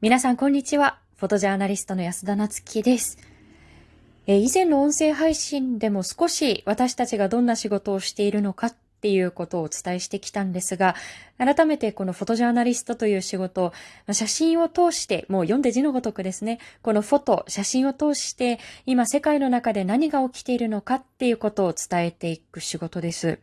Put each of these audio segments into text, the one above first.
皆さんこんにちは。フォトジャーナリストの安田なつきです。え以前の音声配信でも少し私たちがどんな仕事をしているのかっていうことをお伝えしてきたんですが、改めてこのフォトジャーナリストという仕事、写真を通して、もう読んで字のごとくですね、このフォト、写真を通して、今世界の中で何が起きているのかっていうことを伝えていく仕事です。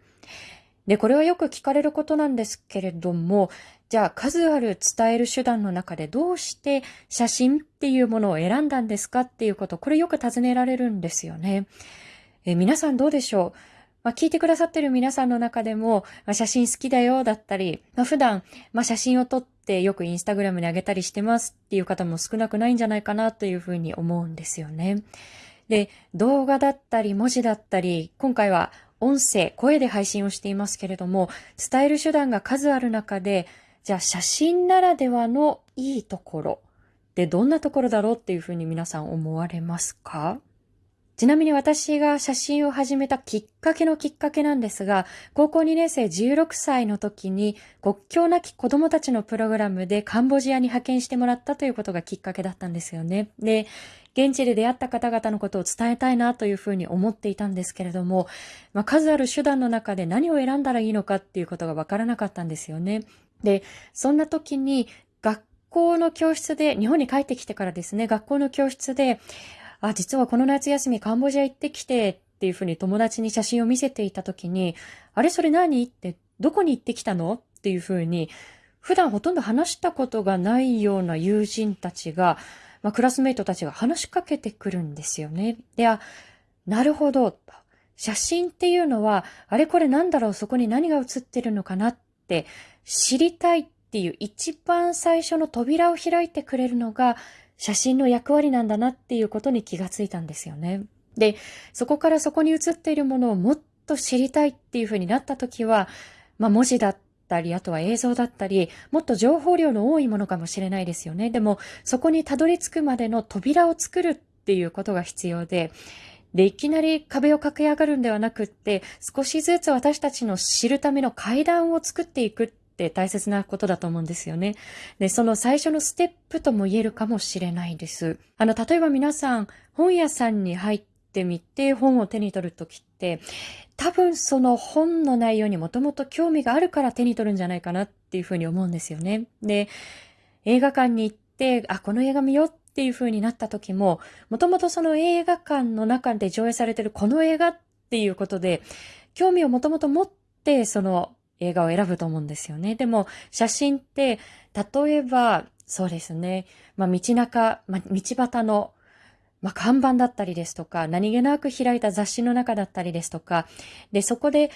で、これはよく聞かれることなんですけれども、じゃあ数ある伝える手段の中でどうして写真っていうものを選んだんですかっていうこと、これよく尋ねられるんですよね。え皆さんどうでしょう？まあ、聞いてくださってる皆さんの中でも、まあ、写真好きだよだったり、まあ、普段、まあ、写真を撮ってよくインスタグラムに上げたりしてますっていう方も少なくないんじゃないかなというふうに思うんですよね。で、動画だったり文字だったり、今回は音声、声で配信をしていますけれども、伝える手段が数ある中で、じゃあ写真ならではのいいところってどんなところだろうっていうふうに皆さん思われますか？ちなみに私が写真を始めたきっかけのきっかけなんですが、高校2年生16歳の時に国境なき子供たちのプログラムでカンボジアに派遣してもらったということがきっかけだったんですよね。で、現地で出会った方々のことを伝えたいなというふうに思っていたんですけれども、まあ、数ある手段の中で何を選んだらいいのかっていうことがわからなかったんですよね。で、そんな時に学校の教室で、日本に帰ってきてからですね、学校の教室で、あ、実はこの夏休みカンボジア行ってきてっていうふうに友達に写真を見せていた時に、あれそれ何？って、どこに行ってきたの？っていうふうに、普段ほとんど話したことがないような友人たちが、まあ、クラスメイトたちが話しかけてくるんですよね。で、あ、なるほど。写真っていうのは、あれこれなんだろう、そこに何が写ってるのかな？って知りたいっていう一番最初の扉を開いてくれるのが写真の役割なんだなっていうことに気がついたんですよね。で、そこからそこに写っているものをもっと知りたいっていうふうになった時は、まあ文字だったり、あとは映像だったり、もっと情報量の多いものかもしれないですよね。でも、そこにたどり着くまでの扉を作るっていうことが必要で、で、いきなり壁を駆け上がるんではなくって、少しずつ私たちの知るための階段を作っていくって大切なことだと思うんですよね。で、その最初のステップとも言えるかもしれないです。あの、例えば皆さん、本屋さんに入ってみて本を手に取るときって、多分その本の内容にもともと興味があるから手に取るんじゃないかなっていうふうに思うんですよね。で、映画館に行って、あ、この映画見ようっていう風になった時も、もともとその映画館の中で上映されてるこの映画っていうことで、興味をもともと持ってその映画を選ぶと思うんですよね。でも写真って、例えば、そうですね、まあ道中、まあ、道端のまあ、看板だったりですとか、何気なく開いた雑誌の中だったりですとか、で、そこで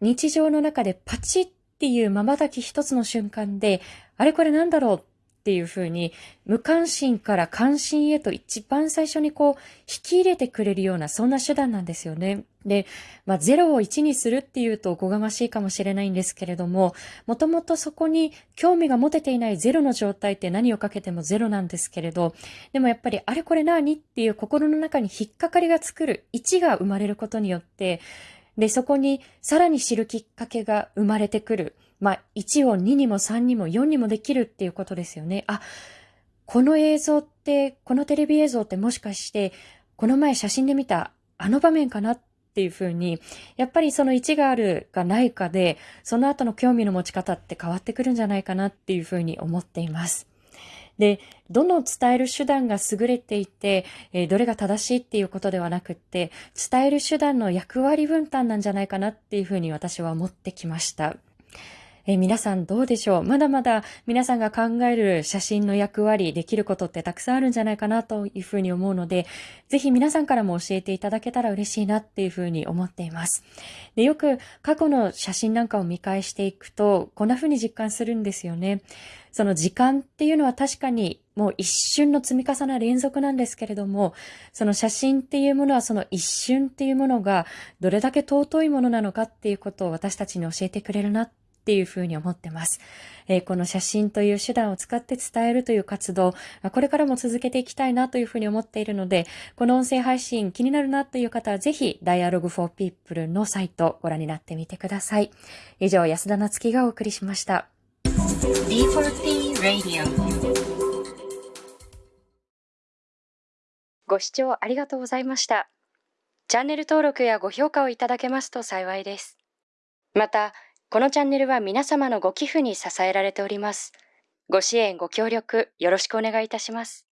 日常の中でパチッっていう瞬き一つの瞬間で、あれこれなんだろうっていう風に、無関心から関心へと一番最初にこう、引き入れてくれるような、そんな手段なんですよね。で、まあ、0を1にするっていうとおこがましいかもしれないんですけれども、もともとそこに興味が持てていない0の状態って何をかけても0なんですけれど、でもやっぱりあれこれ何っていう心の中に引っかかりが作る1が生まれることによって、で、そこにさらに知るきっかけが生まれてくる。まあ、1を2にも3にも4にもできるっていうことですよね。あ、この映像って、このテレビ映像ってもしかして、この前写真で見たあの場面かなっていうふうに、やっぱりその1があるかないかで、その後の興味の持ち方って変わってくるんじゃないかなっていうふうに思っています。で、どの伝える手段が優れていて、えーどれが正しいっていうことではなくって、伝える手段の役割分担なんじゃないかなっていうふうに私は思ってきました。えー皆さんどうでしょう？まだまだ皆さんが考える写真の役割、できることってたくさんあるんじゃないかなというふうに思うので、ぜひ皆さんからも教えていただけたら嬉しいなっていうふうに思っています。でよく過去の写真なんかを見返していくと、こんなふうに実感するんですよね。その時間っていうのは確かにもう一瞬の積み重な連続なんですけれども、その写真っていうものはその一瞬っていうものがどれだけ尊いものなのかっていうことを私たちに教えてくれるなっていうふうに思ってます。えーこの写真という手段を使って伝えるという活動、あこれからも続けていきたいなというふうに思っているので、この音声配信気になるなという方はぜひ Dialogue for People のサイトご覧になってみてください。以上、安田なつきがお送りしました。D4P Radio ご視聴ありがとうございました。チャンネル登録やご評価をいただけますと幸いです。また、このチャンネルは皆様のご寄付に支えられております。ご支援、ご協力、よろしくお願いいたします。